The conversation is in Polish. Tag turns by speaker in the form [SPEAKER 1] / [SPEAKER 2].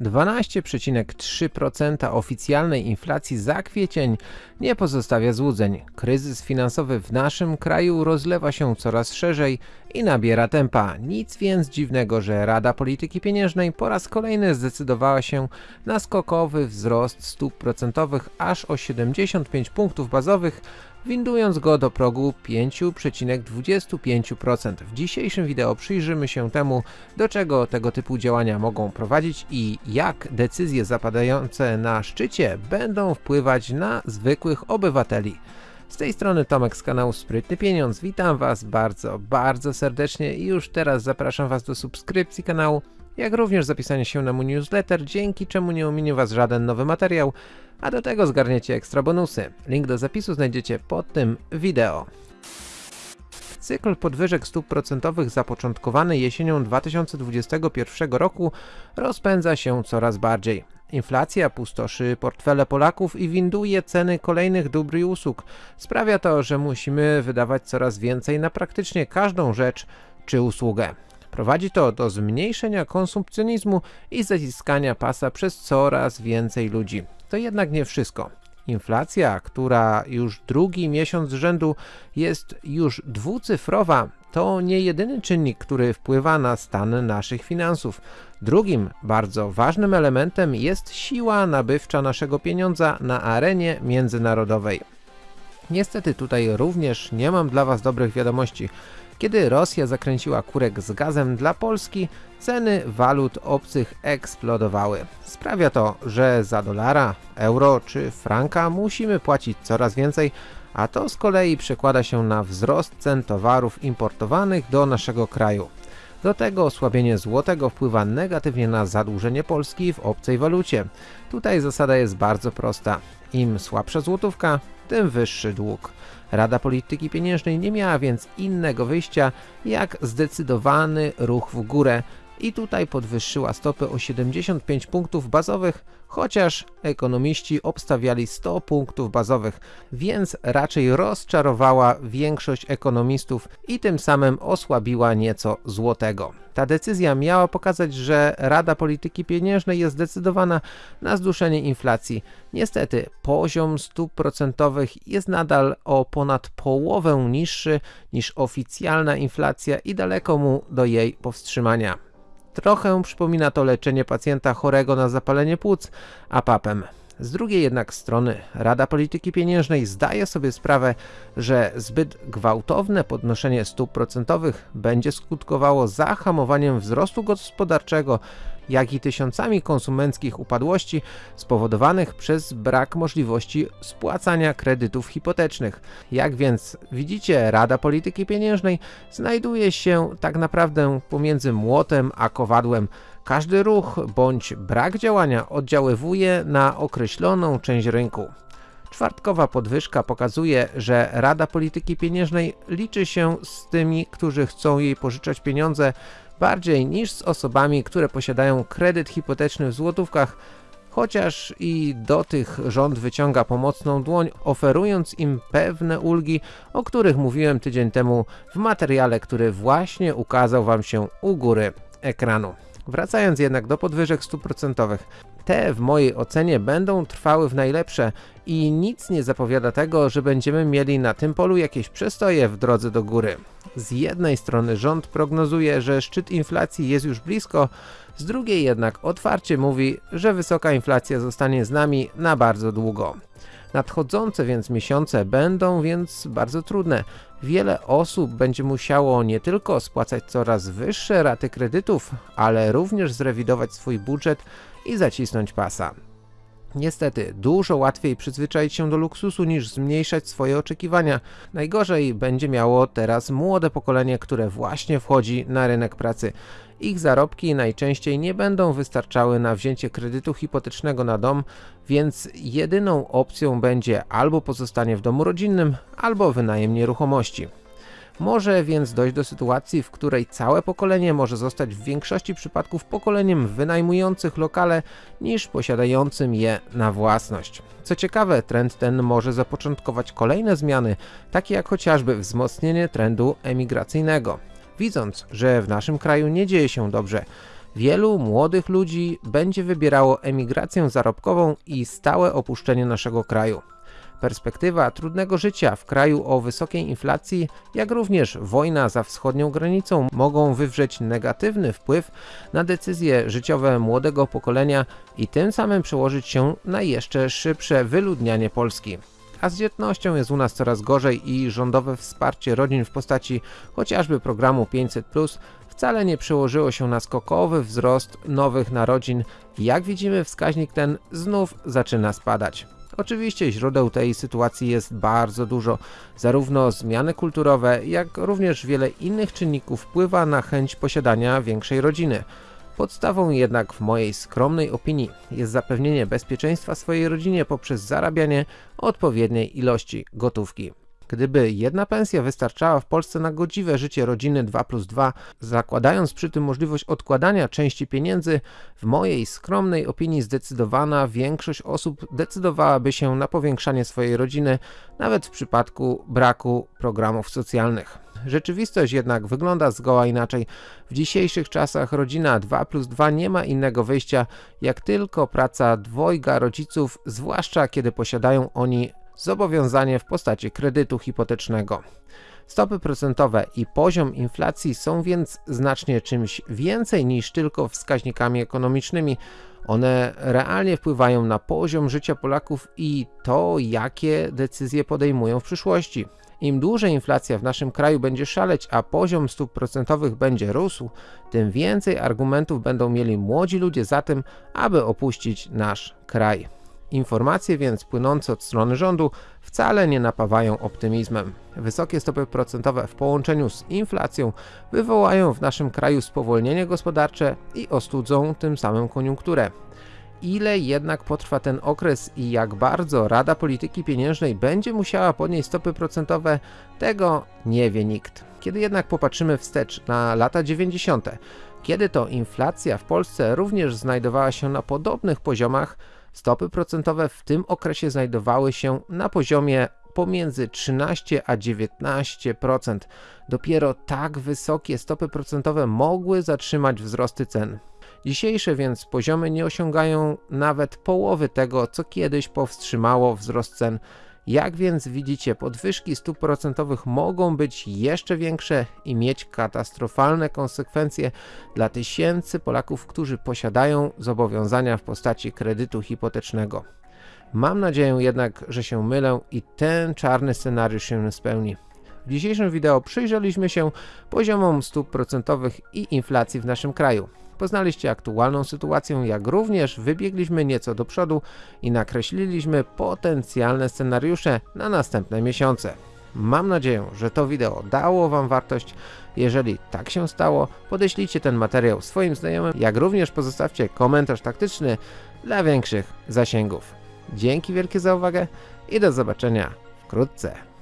[SPEAKER 1] 12,3% oficjalnej inflacji za kwiecień nie pozostawia złudzeń. Kryzys finansowy w naszym kraju rozlewa się coraz szerzej i nabiera tempa. Nic więc dziwnego, że Rada Polityki Pieniężnej po raz kolejny zdecydowała się na skokowy wzrost stóp procentowych aż o 75 punktów bazowych windując go do progu 5,25%. W dzisiejszym wideo przyjrzymy się temu, do czego tego typu działania mogą prowadzić i jak decyzje zapadające na szczycie będą wpływać na zwykłych obywateli. Z tej strony Tomek z kanału Sprytny Pieniądz. Witam Was bardzo, bardzo serdecznie i już teraz zapraszam Was do subskrypcji kanału, jak również zapisania się na mój newsletter, dzięki czemu nie ominie Was żaden nowy materiał, a do tego zgarniecie ekstra bonusy. Link do zapisu znajdziecie pod tym wideo. Cykl podwyżek stóp procentowych zapoczątkowany jesienią 2021 roku rozpędza się coraz bardziej. Inflacja pustoszy portfele Polaków i winduje ceny kolejnych dóbr i usług. Sprawia to, że musimy wydawać coraz więcej na praktycznie każdą rzecz czy usługę. Prowadzi to do zmniejszenia konsumpcjonizmu i zaciskania pasa przez coraz więcej ludzi. To jednak nie wszystko. Inflacja, która już drugi miesiąc z rzędu jest już dwucyfrowa, to nie jedyny czynnik, który wpływa na stan naszych finansów. Drugim bardzo ważnym elementem jest siła nabywcza naszego pieniądza na arenie międzynarodowej. Niestety tutaj również nie mam dla Was dobrych wiadomości. Kiedy Rosja zakręciła kurek z gazem dla Polski, ceny walut obcych eksplodowały. Sprawia to, że za dolara, euro czy franka musimy płacić coraz więcej, a to z kolei przekłada się na wzrost cen towarów importowanych do naszego kraju. Do tego osłabienie złotego wpływa negatywnie na zadłużenie Polski w obcej walucie. Tutaj zasada jest bardzo prosta. Im słabsza złotówka, tym wyższy dług. Rada Polityki Pieniężnej nie miała więc innego wyjścia jak zdecydowany ruch w górę i tutaj podwyższyła stopy o 75 punktów bazowych, chociaż ekonomiści obstawiali 100 punktów bazowych, więc raczej rozczarowała większość ekonomistów i tym samym osłabiła nieco złotego. Ta decyzja miała pokazać, że Rada Polityki Pieniężnej jest zdecydowana na zduszenie inflacji. Niestety poziom stóp procentowych jest nadal o ponad połowę niższy niż oficjalna inflacja i daleko mu do jej powstrzymania. Trochę przypomina to leczenie pacjenta chorego na zapalenie płuc apapem. Z drugiej jednak strony Rada Polityki Pieniężnej zdaje sobie sprawę, że zbyt gwałtowne podnoszenie stóp procentowych będzie skutkowało zahamowaniem wzrostu gospodarczego, jak i tysiącami konsumenckich upadłości spowodowanych przez brak możliwości spłacania kredytów hipotecznych. Jak więc widzicie, Rada Polityki Pieniężnej znajduje się tak naprawdę pomiędzy młotem a kowadłem. Każdy ruch bądź brak działania oddziaływuje na określoną część rynku. Czwartkowa podwyżka pokazuje, że Rada Polityki Pieniężnej liczy się z tymi, którzy chcą jej pożyczać pieniądze bardziej niż z osobami, które posiadają kredyt hipoteczny w złotówkach, chociaż i do tych rząd wyciąga pomocną dłoń, oferując im pewne ulgi, o których mówiłem tydzień temu w materiale, który właśnie ukazał Wam się u góry ekranu. Wracając jednak do podwyżek stóp procentowych, te w mojej ocenie będą trwały w najlepsze i nic nie zapowiada tego, że będziemy mieli na tym polu jakieś przestoje w drodze do góry. Z jednej strony rząd prognozuje, że szczyt inflacji jest już blisko, z drugiej jednak otwarcie mówi, że wysoka inflacja zostanie z nami na bardzo długo. Nadchodzące więc miesiące będą więc bardzo trudne. Wiele osób będzie musiało nie tylko spłacać coraz wyższe raty kredytów, ale również zrewidować swój budżet i zacisnąć pasa. Niestety, dużo łatwiej przyzwyczaić się do luksusu niż zmniejszać swoje oczekiwania. Najgorzej będzie miało teraz młode pokolenie, które właśnie wchodzi na rynek pracy. Ich zarobki najczęściej nie będą wystarczały na wzięcie kredytu hipotecznego na dom, więc jedyną opcją będzie albo pozostanie w domu rodzinnym, albo wynajem nieruchomości. Może więc dojść do sytuacji, w której całe pokolenie może zostać w większości przypadków pokoleniem wynajmujących lokale niż posiadającym je na własność. Co ciekawe, trend ten może zapoczątkować kolejne zmiany, takie jak chociażby wzmocnienie trendu emigracyjnego. Widząc, że w naszym kraju nie dzieje się dobrze, Wielu młodych ludzi będzie wybierało emigrację zarobkową i stałe opuszczenie naszego kraju. Perspektywa trudnego życia w kraju o wysokiej inflacji, jak również wojna za wschodnią granicą mogą wywrzeć negatywny wpływ na decyzje życiowe młodego pokolenia i tym samym przełożyć się na jeszcze szybsze wyludnianie Polski. A z dzietnością jest u nas coraz gorzej i rządowe wsparcie rodzin w postaci chociażby programu 500+, wcale nie przełożyło się na skokowy wzrost nowych narodzin. Jak widzimy wskaźnik ten znów zaczyna spadać. Oczywiście źródeł tej sytuacji jest bardzo dużo, zarówno zmiany kulturowe, jak również wiele innych czynników wpływa na chęć posiadania większej rodziny. Podstawą jednak w mojej skromnej opinii jest zapewnienie bezpieczeństwa swojej rodzinie poprzez zarabianie odpowiedniej ilości gotówki. Gdyby jedna pensja wystarczała w Polsce na godziwe życie rodziny 2 plus 2, zakładając przy tym możliwość odkładania części pieniędzy, w mojej skromnej opinii zdecydowana większość osób decydowałaby się na powiększanie swojej rodziny, nawet w przypadku braku programów socjalnych. Rzeczywistość jednak wygląda zgoła inaczej. W dzisiejszych czasach rodzina 2 plus 2 nie ma innego wyjścia, jak tylko praca dwojga rodziców, zwłaszcza kiedy posiadają oni zobowiązanie w postaci kredytu hipotecznego. Stopy procentowe i poziom inflacji są więc znacznie czymś więcej niż tylko wskaźnikami ekonomicznymi. One realnie wpływają na poziom życia Polaków i to, jakie decyzje podejmują w przyszłości. Im dłużej inflacja w naszym kraju będzie szaleć, a poziom stóp procentowych będzie rósł, tym więcej argumentów będą mieli młodzi ludzie za tym, aby opuścić nasz kraj. Informacje więc płynące od strony rządu wcale nie napawają optymizmem. Wysokie stopy procentowe w połączeniu z inflacją wywołają w naszym kraju spowolnienie gospodarcze i ostudzą tym samym koniunkturę. Ile jednak potrwa ten okres i jak bardzo Rada Polityki Pieniężnej będzie musiała podnieść stopy procentowe, tego nie wie nikt. Kiedy jednak popatrzymy wstecz na lata 90., kiedy to inflacja w Polsce również znajdowała się na podobnych poziomach, Stopy procentowe w tym okresie znajdowały się na poziomie pomiędzy 13 a 19%. Dopiero tak wysokie stopy procentowe mogły zatrzymać wzrosty cen. Dzisiejsze więc poziomy nie osiągają nawet połowy tego, co kiedyś powstrzymało wzrost cen jak więc widzicie, podwyżki stóp procentowych mogą być jeszcze większe i mieć katastrofalne konsekwencje dla tysięcy Polaków, którzy posiadają zobowiązania w postaci kredytu hipotecznego. Mam nadzieję jednak, że się mylę i ten czarny scenariusz się spełni. W dzisiejszym wideo przyjrzeliśmy się poziomom stóp procentowych i inflacji w naszym kraju. Poznaliście aktualną sytuację, jak również wybiegliśmy nieco do przodu i nakreśliliśmy potencjalne scenariusze na następne miesiące. Mam nadzieję, że to wideo dało Wam wartość. Jeżeli tak się stało, podeślijcie ten materiał swoim znajomym, jak również pozostawcie komentarz taktyczny dla większych zasięgów. Dzięki wielkie za uwagę i do zobaczenia wkrótce.